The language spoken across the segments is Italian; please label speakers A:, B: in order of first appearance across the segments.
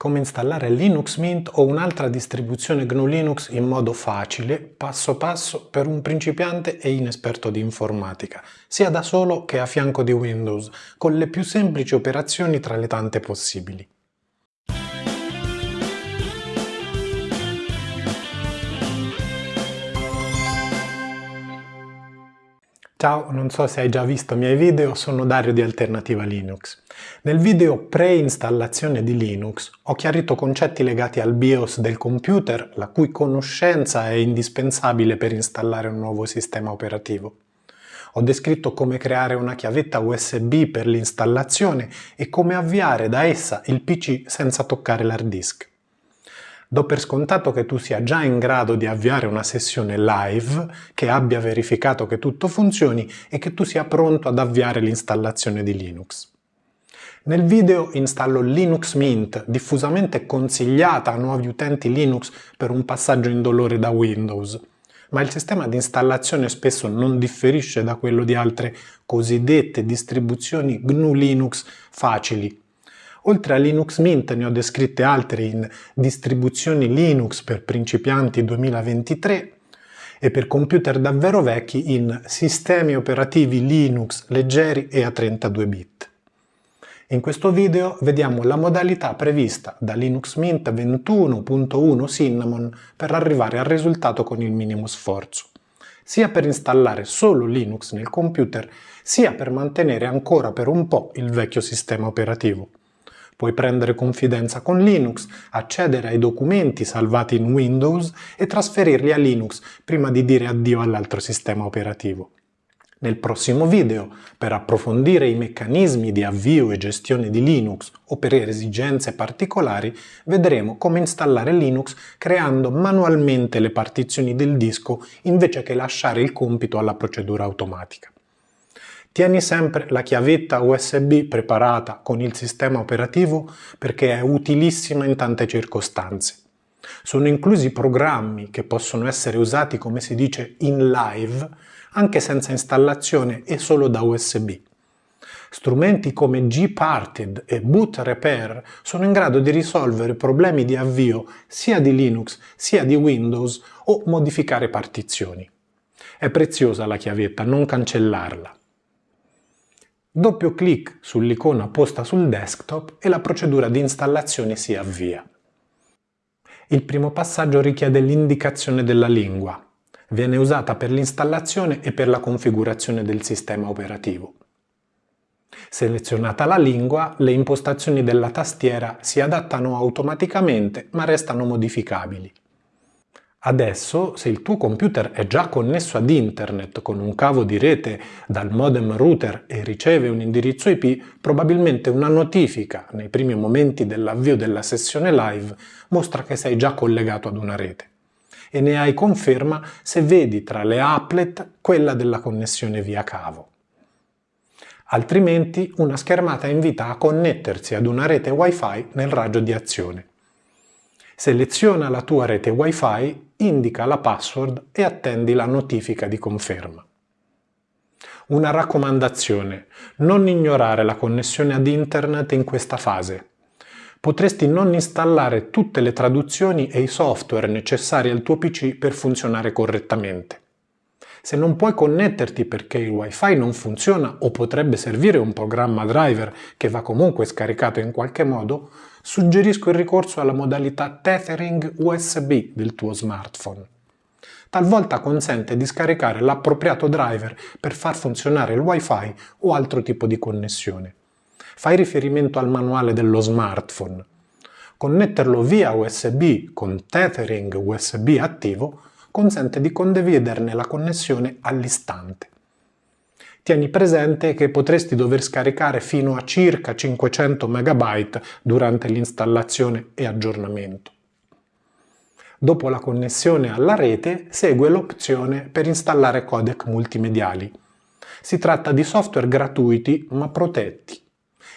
A: come installare Linux Mint o un'altra distribuzione GNU Linux in modo facile, passo passo, per un principiante e inesperto di informatica, sia da solo che a fianco di Windows, con le più semplici operazioni tra le tante possibili. Ciao, non so se hai già visto i miei video, sono Dario di Alternativa Linux. Nel video pre-installazione di Linux ho chiarito concetti legati al BIOS del computer, la cui conoscenza è indispensabile per installare un nuovo sistema operativo. Ho descritto come creare una chiavetta USB per l'installazione e come avviare da essa il PC senza toccare l'hard disk. Do per scontato che tu sia già in grado di avviare una sessione live, che abbia verificato che tutto funzioni e che tu sia pronto ad avviare l'installazione di Linux. Nel video installo Linux Mint, diffusamente consigliata a nuovi utenti Linux per un passaggio indolore da Windows, ma il sistema di installazione spesso non differisce da quello di altre cosiddette distribuzioni GNU Linux facili, Oltre a Linux Mint ne ho descritte altre in distribuzioni Linux per principianti 2023 e per computer davvero vecchi in sistemi operativi Linux leggeri e a 32 bit. In questo video vediamo la modalità prevista da Linux Mint 21.1 Cinnamon per arrivare al risultato con il minimo sforzo, sia per installare solo Linux nel computer, sia per mantenere ancora per un po' il vecchio sistema operativo. Puoi prendere confidenza con Linux, accedere ai documenti salvati in Windows e trasferirli a Linux prima di dire addio all'altro sistema operativo. Nel prossimo video, per approfondire i meccanismi di avvio e gestione di Linux o per esigenze particolari, vedremo come installare Linux creando manualmente le partizioni del disco invece che lasciare il compito alla procedura automatica. Tieni sempre la chiavetta USB preparata con il sistema operativo perché è utilissima in tante circostanze. Sono inclusi programmi che possono essere usati come si dice in live anche senza installazione e solo da USB. Strumenti come Gparted e Boot Repair sono in grado di risolvere problemi di avvio sia di Linux sia di Windows o modificare partizioni. È preziosa la chiavetta, non cancellarla. Doppio clic sull'icona posta sul desktop e la procedura di installazione si avvia. Il primo passaggio richiede l'indicazione della lingua. Viene usata per l'installazione e per la configurazione del sistema operativo. Selezionata la lingua, le impostazioni della tastiera si adattano automaticamente ma restano modificabili. Adesso, se il tuo computer è già connesso ad internet con un cavo di rete dal modem router e riceve un indirizzo IP, probabilmente una notifica nei primi momenti dell'avvio della sessione live mostra che sei già collegato ad una rete. E ne hai conferma se vedi tra le applet quella della connessione via cavo. Altrimenti una schermata invita a connettersi ad una rete Wi-Fi nel raggio di azione. Seleziona la tua rete Wi-Fi indica la password e attendi la notifica di conferma. Una raccomandazione, non ignorare la connessione ad internet in questa fase. Potresti non installare tutte le traduzioni e i software necessari al tuo PC per funzionare correttamente. Se non puoi connetterti perché il wifi non funziona o potrebbe servire un programma driver che va comunque scaricato in qualche modo, suggerisco il ricorso alla modalità Tethering USB del tuo smartphone. Talvolta consente di scaricare l'appropriato driver per far funzionare il wifi o altro tipo di connessione. Fai riferimento al manuale dello smartphone. Connetterlo via USB con Tethering USB attivo consente di condividerne la connessione all'istante. Tieni presente che potresti dover scaricare fino a circa 500 MB durante l'installazione e aggiornamento. Dopo la connessione alla rete segue l'opzione per installare codec multimediali. Si tratta di software gratuiti ma protetti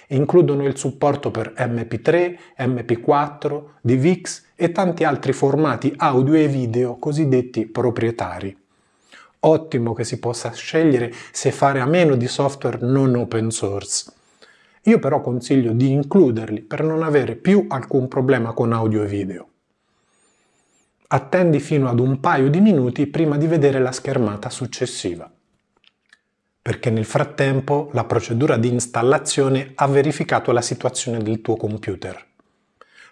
A: includono il supporto per MP3, MP4, DVX e tanti altri formati audio e video cosiddetti proprietari. Ottimo che si possa scegliere se fare a meno di software non open source. Io però consiglio di includerli per non avere più alcun problema con audio e video. Attendi fino ad un paio di minuti prima di vedere la schermata successiva, perché nel frattempo la procedura di installazione ha verificato la situazione del tuo computer.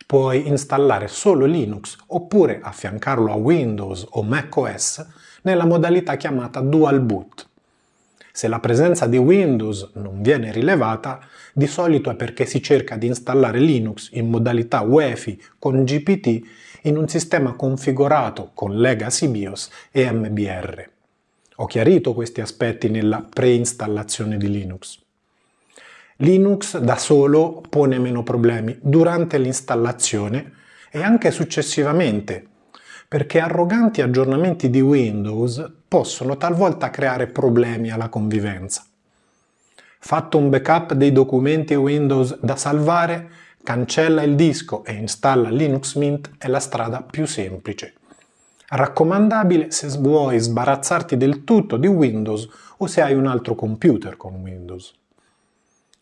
A: Puoi installare solo Linux oppure affiancarlo a Windows o macOS nella modalità chiamata Dual Boot. Se la presenza di Windows non viene rilevata, di solito è perché si cerca di installare Linux in modalità UEFI con GPT in un sistema configurato con Legacy BIOS e MBR. Ho chiarito questi aspetti nella preinstallazione di Linux. Linux da solo pone meno problemi durante l'installazione e anche successivamente, perché arroganti aggiornamenti di Windows possono talvolta creare problemi alla convivenza. Fatto un backup dei documenti Windows da salvare, cancella il disco e installa Linux Mint è la strada più semplice. Raccomandabile se vuoi sbarazzarti del tutto di Windows o se hai un altro computer con Windows.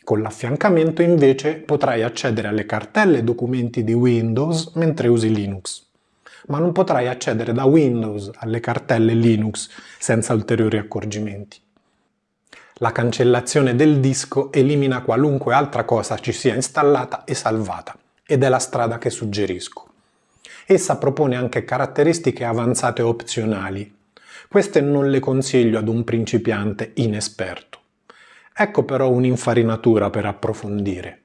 A: Con l'affiancamento invece potrai accedere alle cartelle e documenti di Windows mentre usi Linux ma non potrai accedere da Windows alle cartelle Linux senza ulteriori accorgimenti. La cancellazione del disco elimina qualunque altra cosa ci sia installata e salvata, ed è la strada che suggerisco. Essa propone anche caratteristiche avanzate opzionali. Queste non le consiglio ad un principiante inesperto. Ecco però un'infarinatura per approfondire.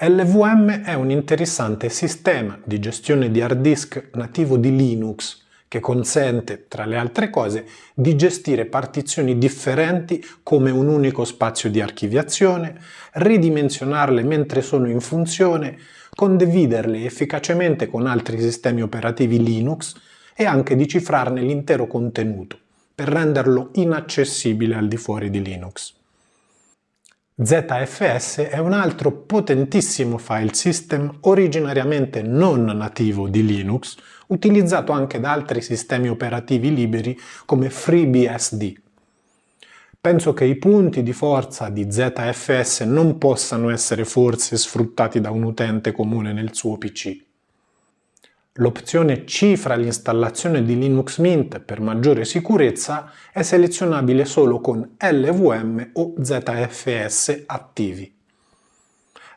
A: LVM è un interessante sistema di gestione di hard disk nativo di Linux che consente, tra le altre cose, di gestire partizioni differenti come un unico spazio di archiviazione, ridimensionarle mentre sono in funzione, condividerle efficacemente con altri sistemi operativi Linux e anche di cifrarne l'intero contenuto per renderlo inaccessibile al di fuori di Linux. ZFS è un altro potentissimo file system originariamente non nativo di Linux, utilizzato anche da altri sistemi operativi liberi come FreeBSD. Penso che i punti di forza di ZFS non possano essere forse sfruttati da un utente comune nel suo PC. L'opzione Cifra l'installazione di Linux Mint per maggiore sicurezza è selezionabile solo con LVM o ZFS attivi.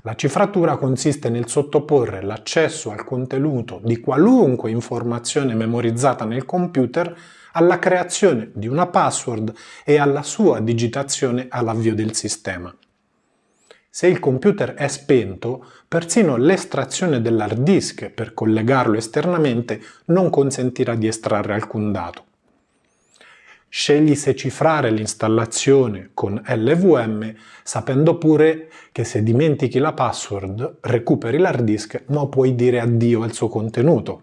A: La cifratura consiste nel sottoporre l'accesso al contenuto di qualunque informazione memorizzata nel computer alla creazione di una password e alla sua digitazione all'avvio del sistema. Se il computer è spento, persino l'estrazione dell'hard disk per collegarlo esternamente non consentirà di estrarre alcun dato. Scegli se cifrare l'installazione con LVM sapendo pure che se dimentichi la password recuperi l'hard disk ma puoi dire addio al suo contenuto.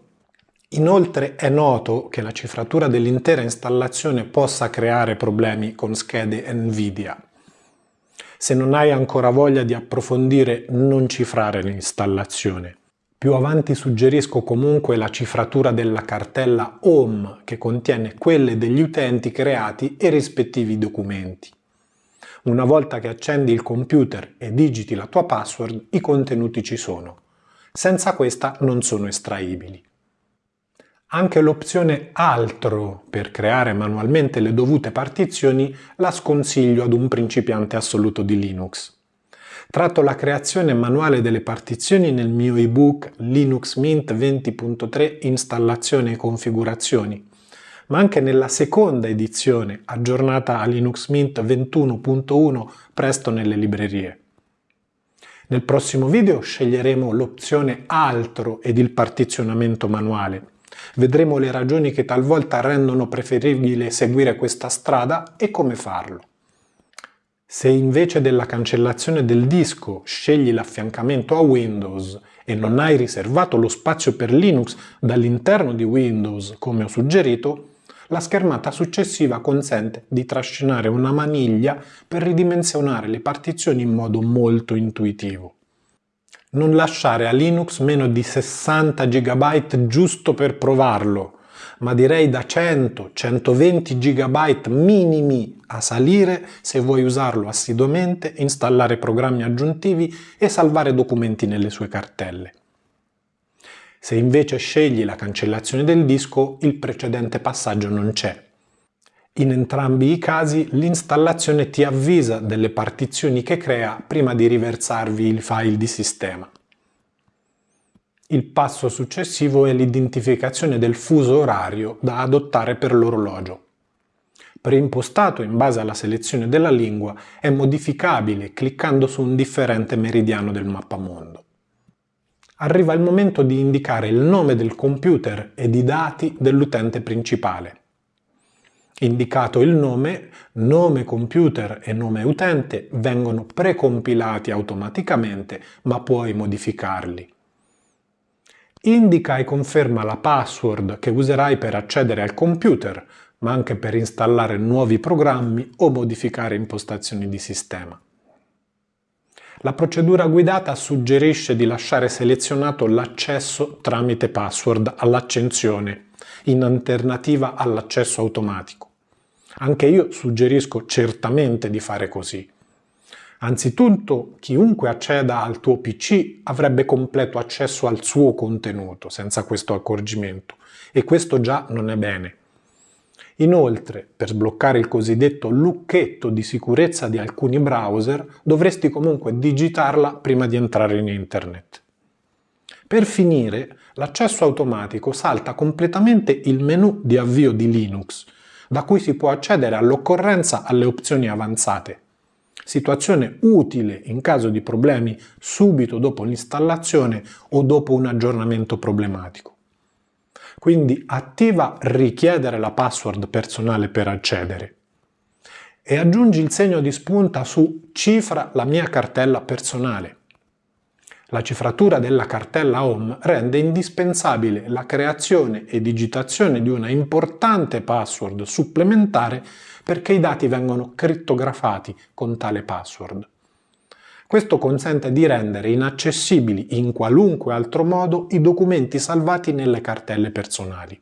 A: Inoltre è noto che la cifratura dell'intera installazione possa creare problemi con schede Nvidia. Se non hai ancora voglia di approfondire, non cifrare l'installazione. Più avanti suggerisco comunque la cifratura della cartella Home che contiene quelle degli utenti creati e rispettivi documenti. Una volta che accendi il computer e digiti la tua password, i contenuti ci sono. Senza questa non sono estraibili. Anche l'opzione Altro per creare manualmente le dovute partizioni la sconsiglio ad un principiante assoluto di Linux. Tratto la creazione manuale delle partizioni nel mio ebook Linux Mint 20.3 Installazione e configurazioni, ma anche nella seconda edizione aggiornata a Linux Mint 21.1 presto nelle librerie. Nel prossimo video sceglieremo l'opzione Altro ed il partizionamento manuale Vedremo le ragioni che talvolta rendono preferibile seguire questa strada e come farlo. Se invece della cancellazione del disco scegli l'affiancamento a Windows e non hai riservato lo spazio per Linux dall'interno di Windows come ho suggerito, la schermata successiva consente di trascinare una maniglia per ridimensionare le partizioni in modo molto intuitivo non lasciare a Linux meno di 60 GB giusto per provarlo, ma direi da 100-120 GB minimi a salire se vuoi usarlo assiduamente, installare programmi aggiuntivi e salvare documenti nelle sue cartelle. Se invece scegli la cancellazione del disco, il precedente passaggio non c'è. In entrambi i casi l'installazione ti avvisa delle partizioni che crea prima di riversarvi il file di sistema. Il passo successivo è l'identificazione del fuso orario da adottare per l'orologio. Preimpostato in base alla selezione della lingua, è modificabile cliccando su un differente meridiano del mappamondo. Arriva il momento di indicare il nome del computer ed i dati dell'utente principale. Indicato il nome, nome computer e nome utente vengono precompilati automaticamente, ma puoi modificarli. Indica e conferma la password che userai per accedere al computer, ma anche per installare nuovi programmi o modificare impostazioni di sistema. La procedura guidata suggerisce di lasciare selezionato l'accesso tramite password all'accensione, in alternativa all'accesso automatico. Anche io suggerisco certamente di fare così. Anzitutto, chiunque acceda al tuo PC avrebbe completo accesso al suo contenuto senza questo accorgimento e questo già non è bene. Inoltre, per sbloccare il cosiddetto lucchetto di sicurezza di alcuni browser, dovresti comunque digitarla prima di entrare in internet. Per finire, l'accesso automatico salta completamente il menu di avvio di Linux, da cui si può accedere all'occorrenza alle opzioni avanzate situazione utile in caso di problemi subito dopo l'installazione o dopo un aggiornamento problematico. Quindi attiva richiedere la password personale per accedere e aggiungi il segno di spunta su cifra la mia cartella personale. La cifratura della cartella Home rende indispensabile la creazione e digitazione di una importante password supplementare perché i dati vengono crittografati con tale password. Questo consente di rendere inaccessibili in qualunque altro modo i documenti salvati nelle cartelle personali.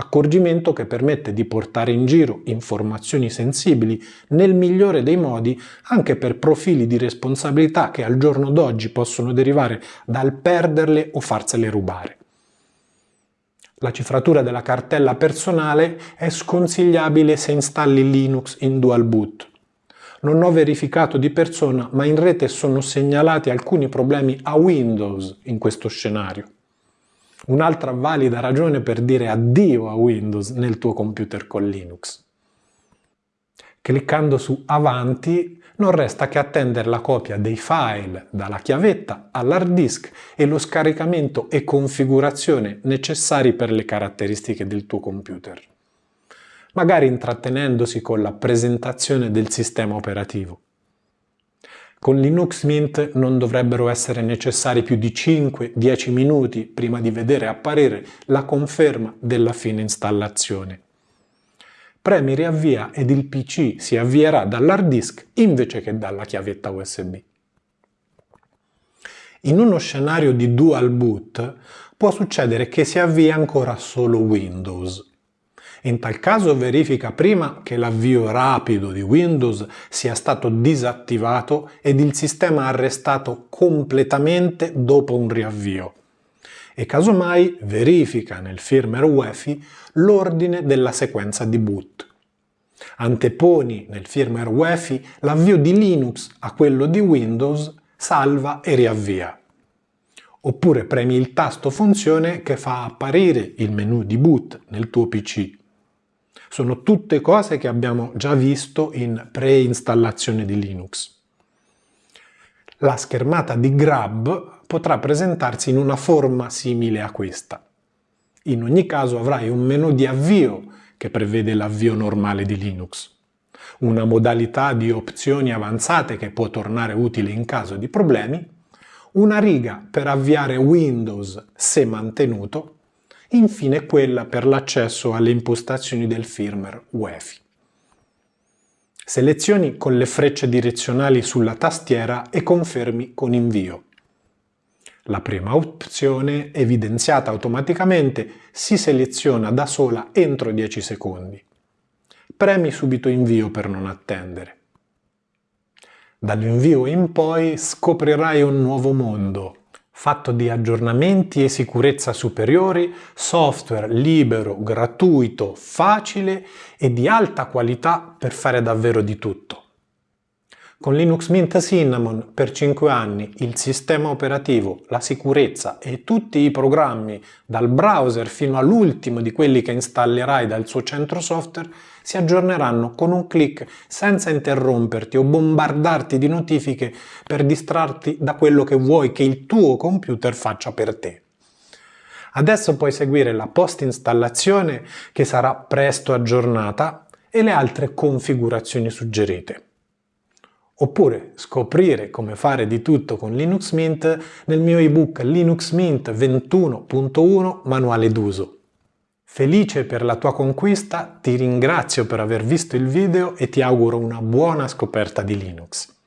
A: Accorgimento che permette di portare in giro informazioni sensibili nel migliore dei modi anche per profili di responsabilità che al giorno d'oggi possono derivare dal perderle o farsele rubare. La cifratura della cartella personale è sconsigliabile se installi Linux in dual boot. Non ho verificato di persona, ma in rete sono segnalati alcuni problemi a Windows in questo scenario. Un'altra valida ragione per dire addio a Windows nel tuo computer con Linux. Cliccando su Avanti non resta che attendere la copia dei file dalla chiavetta all'hard disk e lo scaricamento e configurazione necessari per le caratteristiche del tuo computer. Magari intrattenendosi con la presentazione del sistema operativo. Con Linux Mint non dovrebbero essere necessari più di 5-10 minuti prima di vedere apparire la conferma della fine installazione premi riavvia ed il PC si avvierà dall'hard disk invece che dalla chiavetta USB. In uno scenario di dual boot può succedere che si avvii ancora solo Windows. In tal caso verifica prima che l'avvio rapido di Windows sia stato disattivato ed il sistema arrestato completamente dopo un riavvio e casomai verifica nel firmware UEFI l'ordine della sequenza di boot. Anteponi nel firmware UEFI l'avvio di Linux a quello di Windows, salva e riavvia. Oppure premi il tasto funzione che fa apparire il menu di boot nel tuo PC. Sono tutte cose che abbiamo già visto in preinstallazione di Linux. La schermata di Grab potrà presentarsi in una forma simile a questa. In ogni caso avrai un menu di avvio che prevede l'avvio normale di Linux, una modalità di opzioni avanzate che può tornare utile in caso di problemi, una riga per avviare Windows se mantenuto, infine quella per l'accesso alle impostazioni del firmware UEFI. Selezioni con le frecce direzionali sulla tastiera e confermi con invio. La prima opzione, evidenziata automaticamente, si seleziona da sola entro 10 secondi. Premi subito invio per non attendere. Dall'invio in poi scoprirai un nuovo mondo, fatto di aggiornamenti e sicurezza superiori, software libero, gratuito, facile e di alta qualità per fare davvero di tutto. Con Linux Mint Cinnamon per 5 anni il sistema operativo, la sicurezza e tutti i programmi, dal browser fino all'ultimo di quelli che installerai dal suo centro software, si aggiorneranno con un clic senza interromperti o bombardarti di notifiche per distrarti da quello che vuoi che il tuo computer faccia per te. Adesso puoi seguire la post installazione che sarà presto aggiornata e le altre configurazioni suggerite oppure scoprire come fare di tutto con Linux Mint nel mio ebook Linux Mint 21.1 Manuale d'uso. Felice per la tua conquista, ti ringrazio per aver visto il video e ti auguro una buona scoperta di Linux.